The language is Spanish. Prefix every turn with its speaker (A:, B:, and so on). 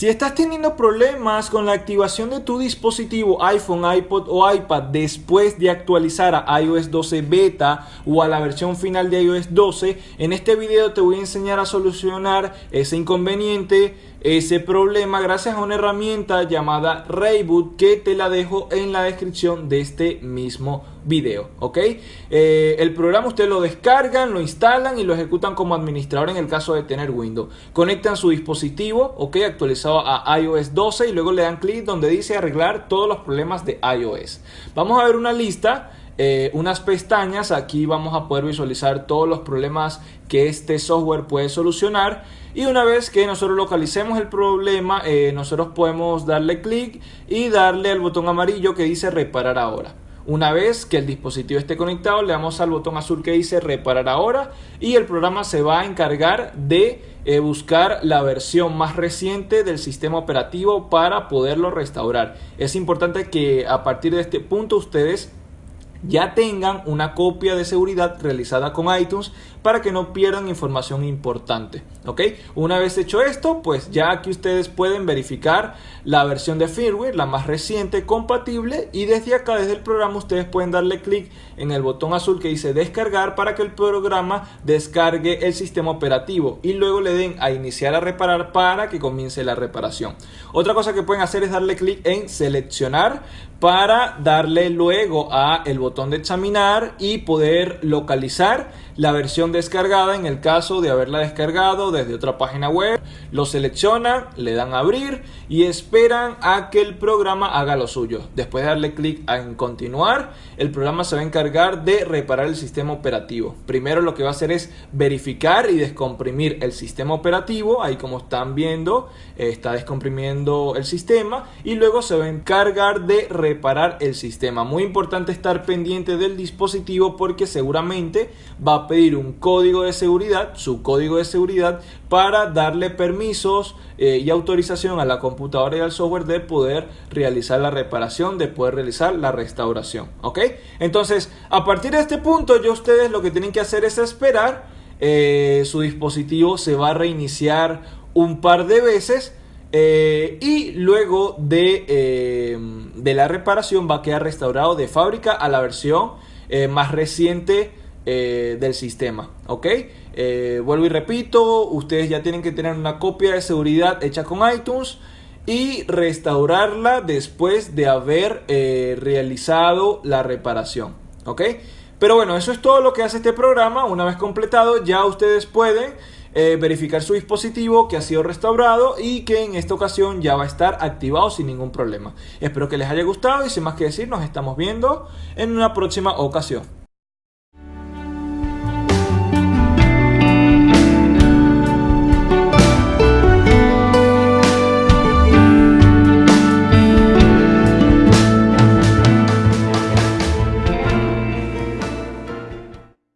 A: Si estás teniendo problemas con la activación de tu dispositivo iPhone, iPod o iPad después de actualizar a iOS 12 beta o a la versión final de iOS 12, en este video te voy a enseñar a solucionar ese inconveniente ese problema gracias a una herramienta llamada Rayboot que te la dejo en la descripción de este mismo video, ¿ok? Eh, el programa ustedes lo descargan, lo instalan y lo ejecutan como administrador en el caso de tener Windows. Conectan su dispositivo, ¿ok? Actualizado a iOS 12 y luego le dan clic donde dice arreglar todos los problemas de iOS. Vamos a ver una lista eh, unas pestañas. Aquí vamos a poder visualizar todos los problemas que este software puede solucionar. Y una vez que nosotros localicemos el problema, eh, nosotros podemos darle clic y darle al botón amarillo que dice reparar ahora. Una vez que el dispositivo esté conectado, le damos al botón azul que dice reparar ahora y el programa se va a encargar de eh, buscar la versión más reciente del sistema operativo para poderlo restaurar. Es importante que a partir de este punto ustedes ya tengan una copia de seguridad realizada con iTunes para que no pierdan información importante. ¿ok? Una vez hecho esto, pues ya aquí ustedes pueden verificar la versión de firmware, la más reciente, compatible y desde acá, desde el programa, ustedes pueden darle clic en el botón azul que dice descargar para que el programa descargue el sistema operativo y luego le den a iniciar a reparar para que comience la reparación. Otra cosa que pueden hacer es darle clic en seleccionar para darle luego a el botón de examinar y poder localizar la versión descargada en el caso de haberla descargado desde otra página web. Lo seleccionan, le dan abrir y esperan a que el programa haga lo suyo. Después de darle clic en continuar, el programa se va a encargar de reparar el sistema operativo. Primero lo que va a hacer es verificar y descomprimir el sistema operativo. Ahí como están viendo, está descomprimiendo el sistema y luego se va a encargar de reparar el sistema. Muy importante estar pendiente del dispositivo porque seguramente va a pedir un código de seguridad, su código de seguridad, para darle permisos eh, y autorización a la computadora y al software de poder realizar la reparación, de poder realizar la restauración. ¿Ok? Entonces, a partir de este punto, ya ustedes lo que tienen que hacer es esperar. Eh, su dispositivo se va a reiniciar un par de veces. Eh, y luego de, de, la reparación va a quedar restaurado de fábrica a la versión más reciente eh, del sistema, ¿ok? Eh, vuelvo y repito, ustedes ya tienen que tener una copia de seguridad hecha con iTunes y restaurarla después de haber eh, realizado la reparación, ¿ok? Pero bueno, eso es todo lo que hace este programa. Una vez completado, ya ustedes pueden verificar su dispositivo que ha sido restaurado y que en esta ocasión ya va a estar activado sin ningún problema. Espero que les haya gustado y sin más que decir, nos estamos viendo en una próxima ocasión.